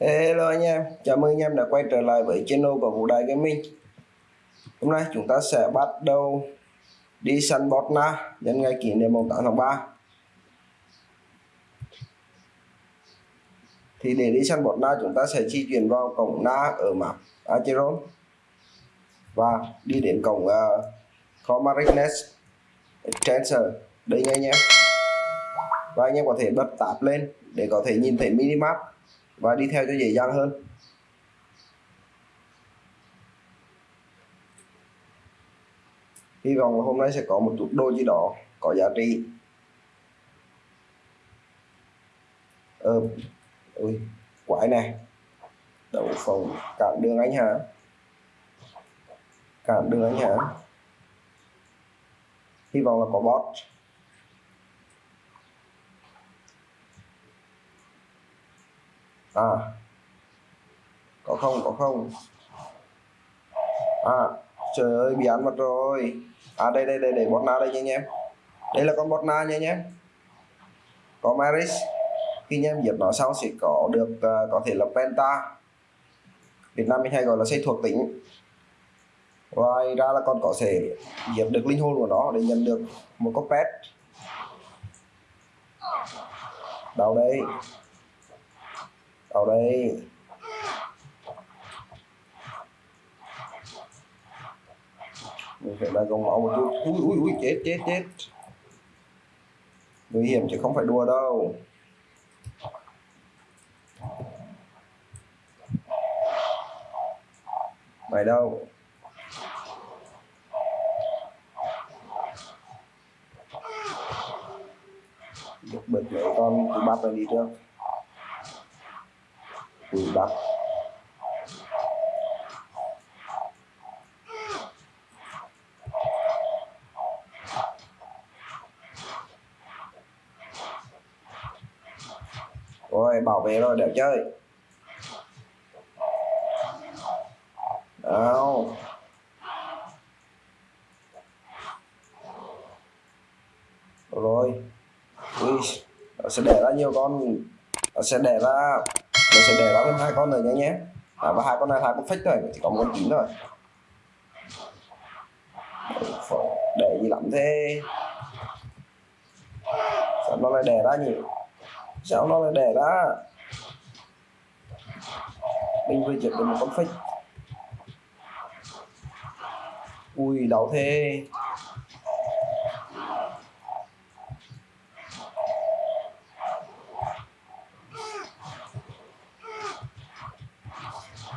Hello anh em, chào mừng anh em đã quay trở lại với channel của Vũ Đại Gaming. Hôm nay chúng ta sẽ bắt đầu đi săn bot na nhân ngày kỷ niệm 8 tháng 3 Thì để đi săn bot na chúng ta sẽ di chuyển vào cổng na ở map Acheron Và đi đến cổng ờ, uh, Comaric Nest Đây nha anh em. Và anh em có thể bật tạp lên để có thể nhìn thấy minimap và đi theo cho dễ dàng hơn. Hy vọng là hôm nay sẽ có một chút đôi gì đó có giá trị. Ờ ui, quái này. Đậu phòng cản đường anh hả? Cản đường anh hả? Hy vọng là có bot. À. Có không có không? À trời ơi bị ăn mất rồi. À đây đây đây để bot na đây nha anh em. Đây là con bot na nha anh em. Có maris. Khi anh em diệt nó xong sẽ có được uh, có thể là penta. Việt Nam mình hay gọi là xây thuộc tính. Ngoài ra là con có thể diệt được linh hồn của nó để nhận được một con pet. Đâu đây vào đây. Mình phải là gồng máu một chút. Ui ui ui, chết chết chết. Nguy hiểm chứ không phải đùa đâu. Mày đâu? Được bật mẹ con cứ bắt này đi trước từ đất rồi bảo vệ rồi, đẹp chơi. Đâu rồi. Ui, nó sẽ để ra nhiều con. Nó sẽ để ra mình sẽ để đó lên hai con này nhé nhé. À, và hai con này hai con fake thôi chỉ có một con chín thôi. Để gì lắm thế. Sao nó lại để ra nhỉ? Sao nó lại để ra? Mình vừa giật được một con fake. Ui đau thế.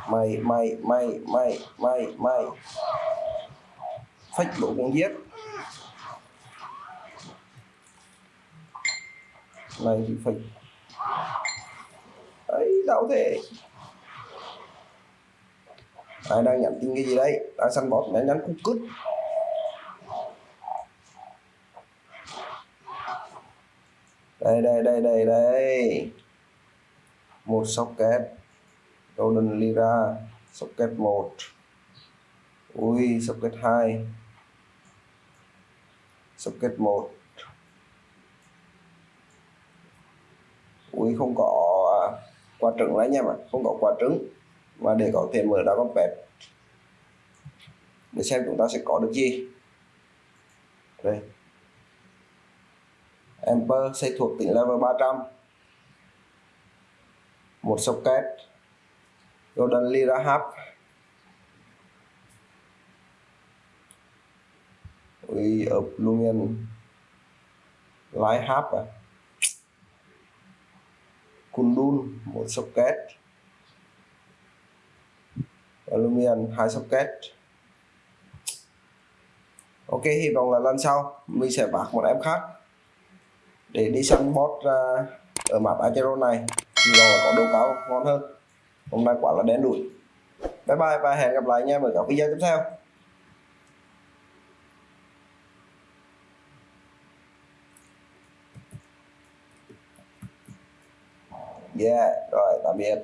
Mày mày mày mày mày mày. Phách đủ con giết. Này thì phách. Ấy, đau thế. Ai đang nhận tin cái gì đấy? Đang săn bót nhắn nhắn cút cút. Đây đây đây đây đây. Một socket. Golden Lira, socket 1 ui, socket 2 socket 1 ui, à, không có quả trứng đấy nha mà không có quả trứng. Và để có thể mở ra con pet. Để xem chúng ta sẽ có được gì. Đây. Emperor xây thuộc tỉnh level 300 một socket. Golden Lira Hub We of Lumion Light Hub à? Kundun một socket. Lumion hai socket. Ok hy vọng là lần sau mình sẽ bạc một em khác để đi săn bot uh, ở map Acheron này. Thì là có độ cao ngon hơn hôm nay quả là đen đủi. Bye bye và hẹn gặp lại anh em ở các video tiếp theo. Yeah, rồi, tạm biệt.